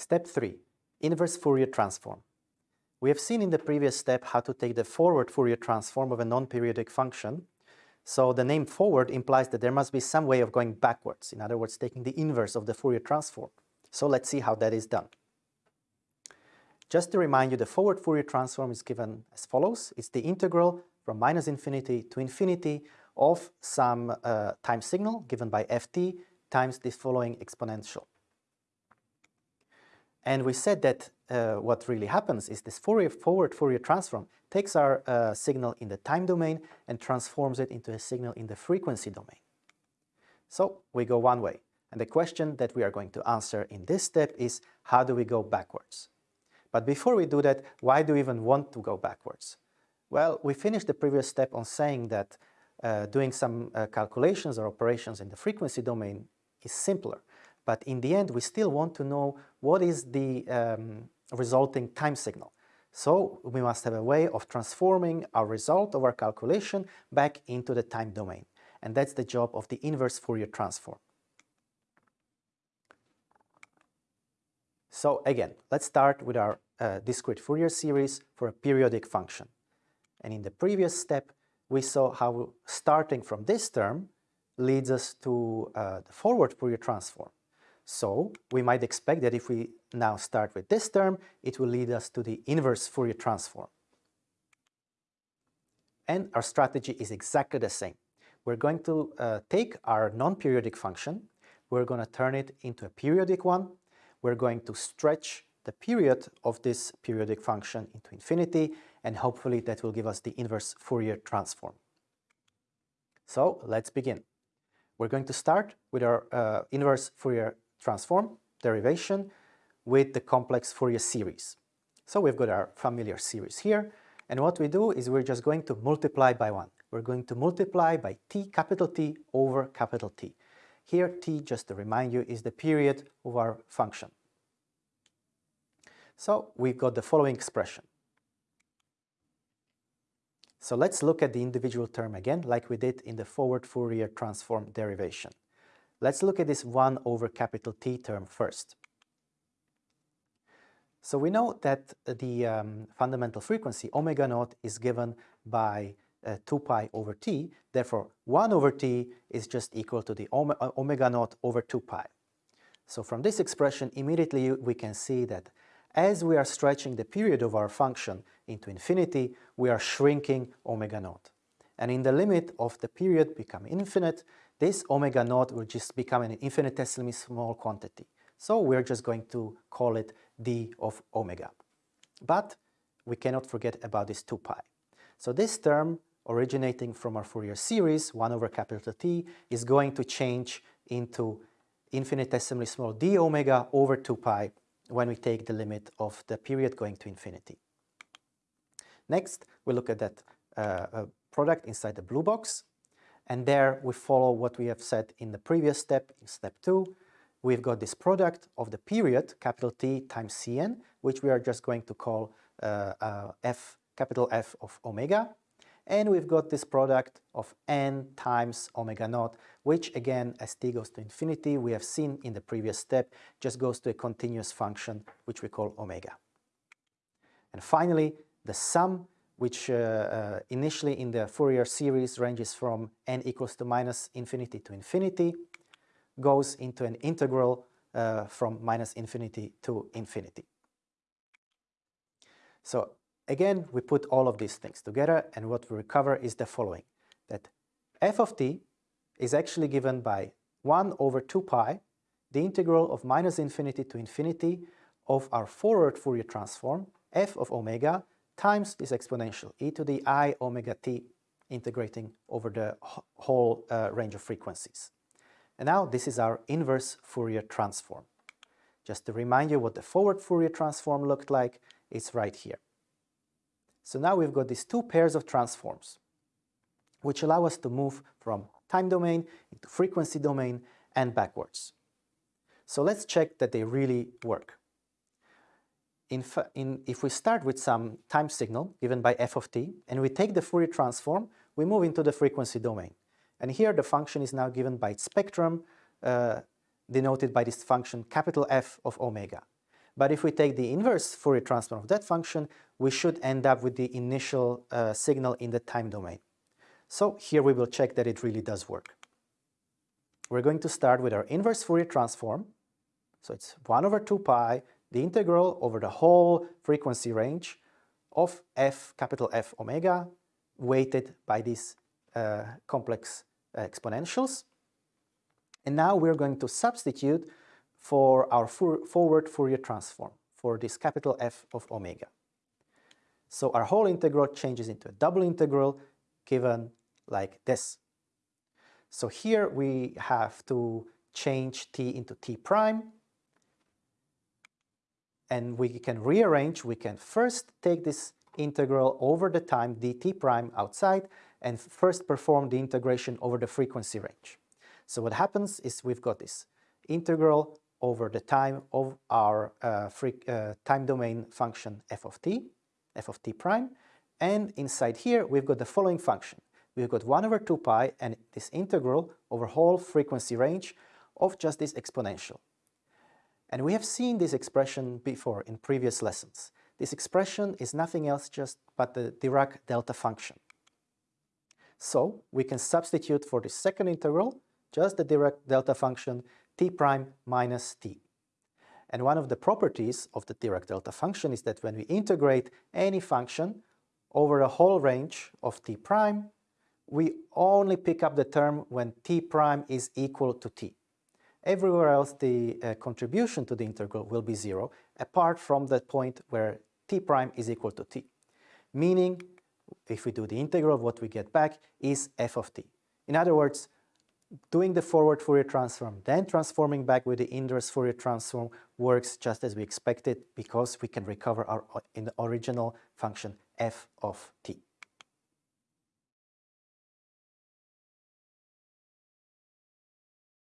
Step 3. Inverse Fourier transform. We have seen in the previous step how to take the forward Fourier transform of a non-periodic function. So the name forward implies that there must be some way of going backwards, in other words, taking the inverse of the Fourier transform. So let's see how that is done. Just to remind you, the forward Fourier transform is given as follows. It's the integral from minus infinity to infinity of some uh, time signal given by ft times this following exponential. And we said that uh, what really happens is this Fourier forward Fourier transform takes our uh, signal in the time domain and transforms it into a signal in the frequency domain. So we go one way. And the question that we are going to answer in this step is how do we go backwards? But before we do that, why do we even want to go backwards? Well, we finished the previous step on saying that uh, doing some uh, calculations or operations in the frequency domain is simpler. But in the end, we still want to know what is the um, resulting time signal. So we must have a way of transforming our result of our calculation back into the time domain. And that's the job of the inverse Fourier transform. So again, let's start with our uh, discrete Fourier series for a periodic function. And in the previous step, we saw how starting from this term leads us to uh, the forward Fourier transform. So we might expect that if we now start with this term, it will lead us to the inverse Fourier transform. And our strategy is exactly the same. We're going to uh, take our non-periodic function, we're going to turn it into a periodic one, we're going to stretch the period of this periodic function into infinity, and hopefully that will give us the inverse Fourier transform. So let's begin. We're going to start with our uh, inverse Fourier transform derivation with the complex Fourier series. So we've got our familiar series here, and what we do is we're just going to multiply by 1. We're going to multiply by t, capital T, over capital T. Here t, just to remind you, is the period of our function. So we've got the following expression. So let's look at the individual term again, like we did in the forward Fourier transform derivation. Let's look at this 1 over capital T term first. So we know that the um, fundamental frequency omega naught is given by uh, 2 pi over t, therefore 1 over t is just equal to the uh, omega naught over 2 pi. So from this expression immediately we can see that as we are stretching the period of our function into infinity, we are shrinking omega naught. And in the limit of the period become infinite, this omega naught will just become an infinitesimally small quantity. So we're just going to call it d of omega. But we cannot forget about this 2 pi. So this term originating from our Fourier series, 1 over capital T, is going to change into infinitesimally small d omega over 2 pi when we take the limit of the period going to infinity. Next, we look at that uh, product inside the blue box. And there we follow what we have said in the previous step, in step two. We've got this product of the period, capital T times Cn, which we are just going to call uh, uh, f, capital F of omega. And we've got this product of n times omega naught, which again, as t goes to infinity, we have seen in the previous step, just goes to a continuous function, which we call omega. And finally, the sum, which uh, uh, initially in the Fourier series ranges from n equals to minus infinity to infinity, goes into an integral uh, from minus infinity to infinity. So Again, we put all of these things together and what we recover is the following, that f of t is actually given by 1 over 2 pi, the integral of minus infinity to infinity of our forward Fourier transform, f of omega, times this exponential, e to the i omega t, integrating over the whole uh, range of frequencies. And now this is our inverse Fourier transform. Just to remind you what the forward Fourier transform looked like, it's right here. So now we've got these two pairs of transforms, which allow us to move from time domain into frequency domain and backwards. So let's check that they really work. In, in, if we start with some time signal given by f of t, and we take the Fourier transform, we move into the frequency domain. And here the function is now given by its spectrum, uh, denoted by this function capital F of omega. But if we take the inverse Fourier transform of that function, we should end up with the initial uh, signal in the time domain. So here we will check that it really does work. We're going to start with our inverse Fourier transform. So it's 1 over 2 pi, the integral over the whole frequency range of f, capital F omega, weighted by these uh, complex uh, exponentials. And now we're going to substitute for our forward Fourier transform for this capital F of omega. So our whole integral changes into a double integral given like this. So here we have to change t into t prime and we can rearrange, we can first take this integral over the time dt prime outside and first perform the integration over the frequency range. So what happens is we've got this integral over the time of our uh, free, uh, time domain function f of t, f of t prime, and inside here we've got the following function. We've got 1 over 2 pi and this integral over whole frequency range of just this exponential. And we have seen this expression before in previous lessons. This expression is nothing else just but the Dirac delta function. So we can substitute for the second integral just the Dirac delta function t prime minus t. And one of the properties of the Dirac delta function is that when we integrate any function over a whole range of t prime, we only pick up the term when t prime is equal to t. Everywhere else the uh, contribution to the integral will be zero, apart from the point where t prime is equal to t. Meaning, if we do the integral, what we get back is f of t. In other words, doing the forward Fourier transform, then transforming back with the inverse Fourier transform works just as we expected because we can recover our in the original function f of t.